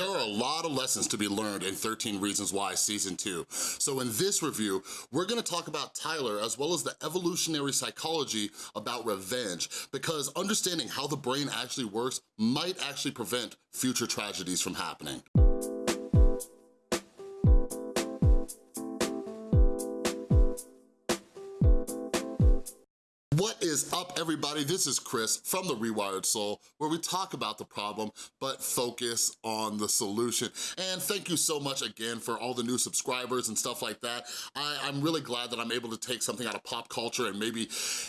There are a lot of lessons to be learned in 13 Reasons Why Season 2. So in this review, we're gonna talk about Tyler as well as the evolutionary psychology about revenge because understanding how the brain actually works might actually prevent future tragedies from happening. What is up, everybody? This is Chris from The Rewired Soul, where we talk about the problem, but focus on the solution. And thank you so much again for all the new subscribers and stuff like that. I, am really glad that I'm able to take something out of pop culture and maybe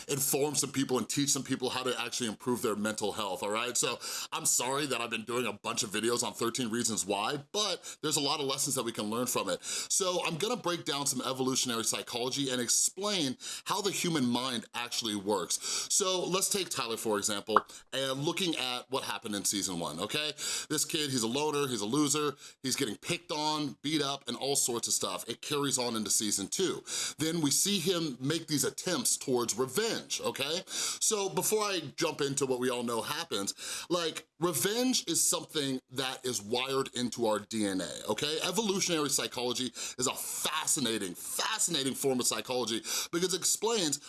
inform some people and teach some people how to actually improve their mental health, all right? So I'm sorry that I've been doing a bunch of videos on 13 Reasons Why, but there's a lot of lessons that we can learn from it. So I'm gonna break down some evolutionary psychology and explain how the human mind actually works. So let's take Tyler, for example, and looking at what happened in season one, okay? This kid, he's a loner, he's a loser, he's getting picked on, beat up, and all sorts of stuff. It carries on into season two. Then we see him make these attempts towards revenge, okay? So before I jump into what we all know happens, like, revenge is something that is wired into our DNA, okay? Evolutionary psychology is a fascinating, fascinating form of psychology because it explains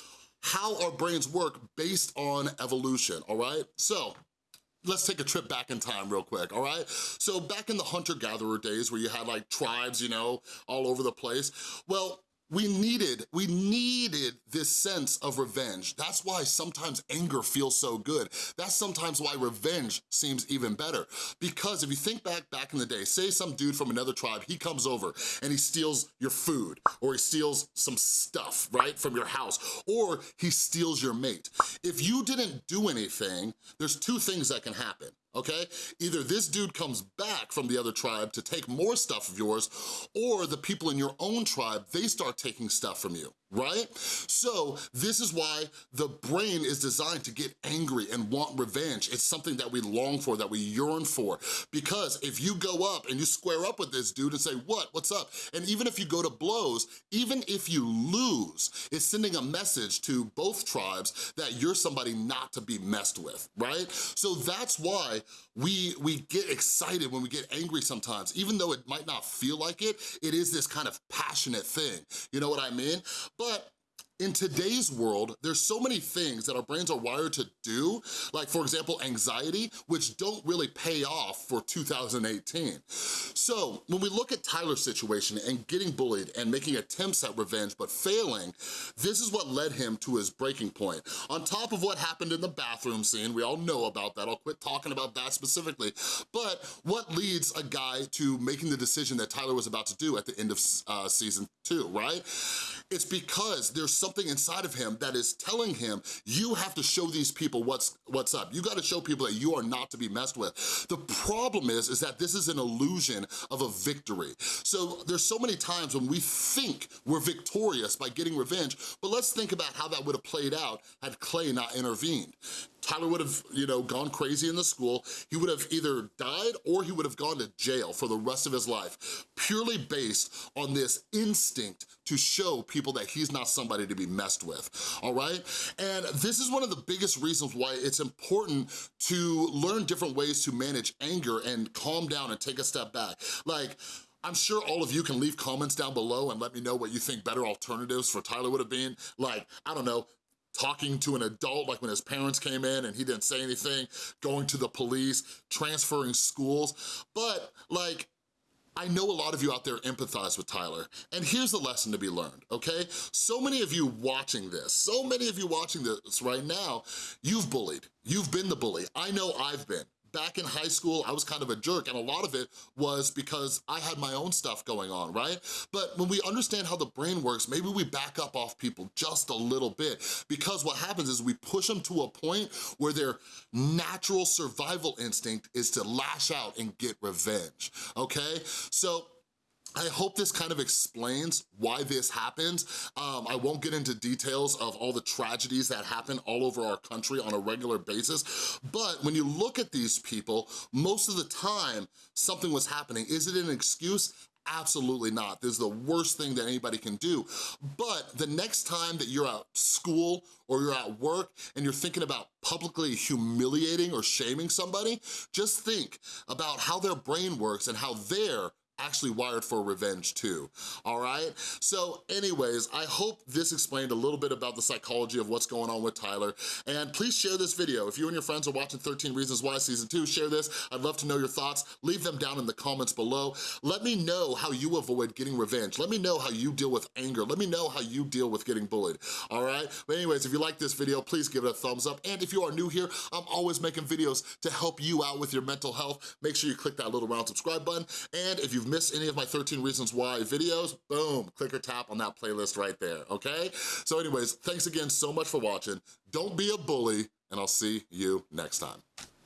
how our brains work based on evolution, all right? So, let's take a trip back in time real quick, all right? So back in the hunter-gatherer days where you had like tribes, you know, all over the place, well, we needed, we needed this sense of revenge. That's why sometimes anger feels so good. That's sometimes why revenge seems even better. Because if you think back, back in the day, say some dude from another tribe, he comes over and he steals your food or he steals some stuff, right, from your house, or he steals your mate. If you didn't do anything, there's two things that can happen okay? Either this dude comes back from the other tribe to take more stuff of yours, or the people in your own tribe, they start taking stuff from you right? So this is why the brain is designed to get angry and want revenge. It's something that we long for, that we yearn for. Because if you go up and you square up with this dude and say, what, what's up? And even if you go to blows, even if you lose, it's sending a message to both tribes that you're somebody not to be messed with, right? So that's why we, we get excited when we get angry sometimes. Even though it might not feel like it, it is this kind of passionate thing. You know what I mean? But in today's world, there's so many things that our brains are wired to do, like for example, anxiety, which don't really pay off for 2018. So when we look at Tyler's situation and getting bullied and making attempts at revenge but failing, this is what led him to his breaking point. On top of what happened in the bathroom scene, we all know about that, I'll quit talking about that specifically, but what leads a guy to making the decision that Tyler was about to do at the end of uh, season two, right? It's because there's something inside of him that is telling him, you have to show these people what's, what's up. You gotta show people that you are not to be messed with. The problem is, is that this is an illusion of a victory. So there's so many times when we think we're victorious by getting revenge, but let's think about how that would have played out had Clay not intervened. Tyler would have, you know, gone crazy in the school. He would have either died or he would have gone to jail for the rest of his life, purely based on this instinct to show people that he's not somebody to be messed with, all right? And this is one of the biggest reasons why it's important to learn different ways to manage anger and calm down and take a step back. Like, I'm sure all of you can leave comments down below and let me know what you think better alternatives for Tyler would have been. Like, I don't know, talking to an adult, like when his parents came in and he didn't say anything, going to the police, transferring schools. But like, I know a lot of you out there empathize with Tyler, and here's the lesson to be learned, okay? So many of you watching this, so many of you watching this right now, you've bullied, you've been the bully. I know I've been back in high school, I was kind of a jerk, and a lot of it was because I had my own stuff going on, right? But when we understand how the brain works, maybe we back up off people just a little bit, because what happens is we push them to a point where their natural survival instinct is to lash out and get revenge, okay? So I hope this kind of explains why this happens. Um, I won't get into details of all the tragedies that happen all over our country on a regular basis, but when you look at these people, most of the time something was happening. Is it an excuse? Absolutely not. This is the worst thing that anybody can do. But the next time that you're at school or you're at work and you're thinking about publicly humiliating or shaming somebody, just think about how their brain works and how they're actually wired for revenge too, all right? So anyways, I hope this explained a little bit about the psychology of what's going on with Tyler, and please share this video. If you and your friends are watching 13 Reasons Why Season 2, share this. I'd love to know your thoughts. Leave them down in the comments below. Let me know how you avoid getting revenge. Let me know how you deal with anger. Let me know how you deal with getting bullied, all right? But anyways, if you like this video, please give it a thumbs up, and if you are new here, I'm always making videos to help you out with your mental health. Make sure you click that little round subscribe button, and if you've missed any of my 13 Reasons Why videos, boom, click or tap on that playlist right there, okay? So anyways, thanks again so much for watching. Don't be a bully, and I'll see you next time.